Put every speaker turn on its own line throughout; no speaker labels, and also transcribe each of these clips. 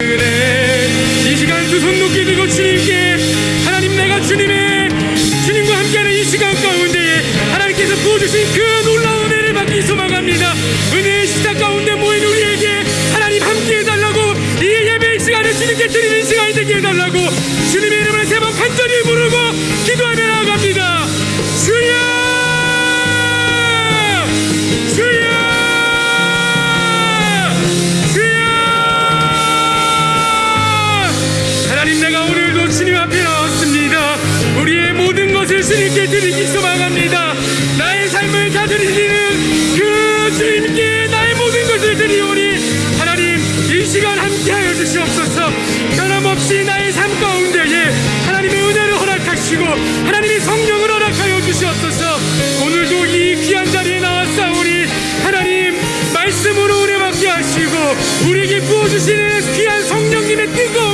이 시간 두 손 높게 들고 주님께 하나님 내가 주님의 주님과 함께하는 이 시간 가운데 하나님께서 부어주신 그 놀라운 은혜를 받기 소망합니다. 은혜의 시작 가운데 모인 우리에게 하나님 함께 해달라고 이 예배의 시간을 주님께 드리는 시간이 되게 해달라고 주님의 이름을 세 번 간절히 부르고 기도하며 것을 주님께 드리기 소망합니다. 나의 삶을 다 드리시는 그 주님께 나의 모든 것을 드리오니 하나님 이 시간 함께하여 주시옵소서. 변함없이 나의 삶 가운데에 하나님의 은혜를 허락하시고 하나님의 성령을 허락하여 주시옵소서. 오늘도 이 귀한 자리에 나왔사오니 하나님 말씀으로 은혜 받게 하시고 우리에게 부어주시는 귀한 성령님의 뜨거움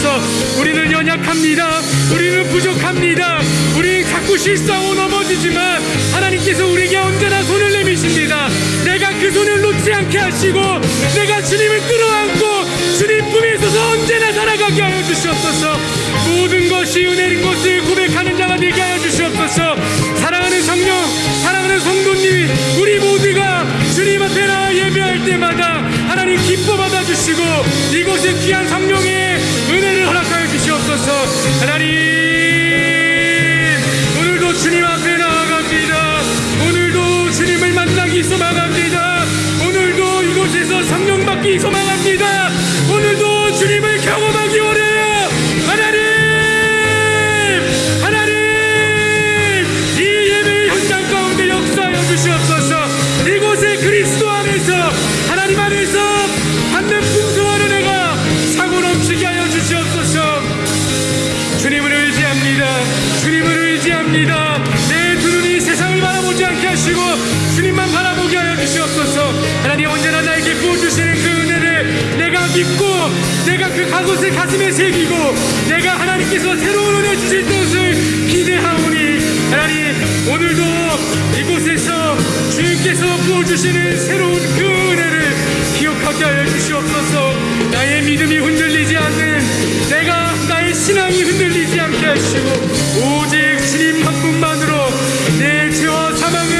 주시옵소서. 우리는 연약합니다. 우리는 부족합니다. 우리 자꾸 실수하고 넘어지지만 하나님께서 우리에게 언제나 손을 내미십니다. 내가 그 손을 놓지 않게 하시고 내가 주님을 끌어안고 주님 품에 있어서 언제나 살아가게 하여 주시옵소서. 모든 것이 은혜인 것을 고백하는 자가 되게 하여 주시옵소서. 사랑하는 성령 사랑하는 성도님 우리 모두가 주님 앞에 나와 예배할 때마다 하나님 기뻐 받아 주시고 이곳에 귀한 성령의 주시옵소서. 하나님 오늘도 주님 앞에 나아갑니다. 오늘도 주님을 만나기 소망합니다. 오늘도 이곳에서 성령 받기 소망합니다. 오늘도 주님을 경험하기 원해요. 하나님 하나님 이 예배의 현장 가운데 역사하여 주시옵소서. 이곳에 그리스도 안에서 하나님 안에서 받는 풍성 의지합니다. 주님을 의지합니다. 내 두 눈이 세상을 바라보지 않게 하시고 주님만 바라보게 하여 주시옵소서. 하나님 언제나 나에게 부어주시는 그 은혜를 내가 믿고 내가 그 가곳을 가슴에 새기고 내가 하나님께서 새로운 은혜 주실 것을 기대하오니 하나님 오늘도 이곳에서 주님께서 부어주시는 새로운 그 은혜를 기억하게 하여 주시옵소서 나의 믿음이 흔들리 하시고 오직 주님 한 분만으로 내 죄와 사망은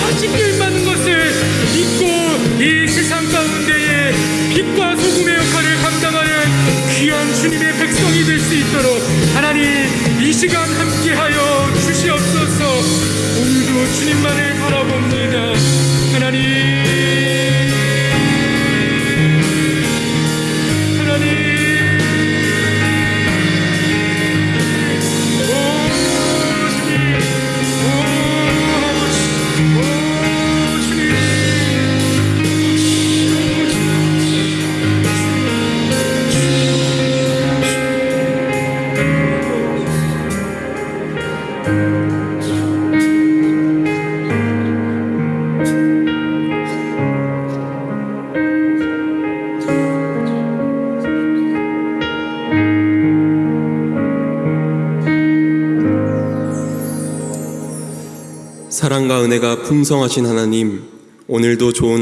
다 징계받는 것을 믿고 이 세상 가운데에 빛과 소금의 역할을 감당하는 귀한 주님의 백성이 될 수 있도록 하나님 이 시간 함께하여
사랑과 은혜가 풍성하신 하나님, 오늘도 좋은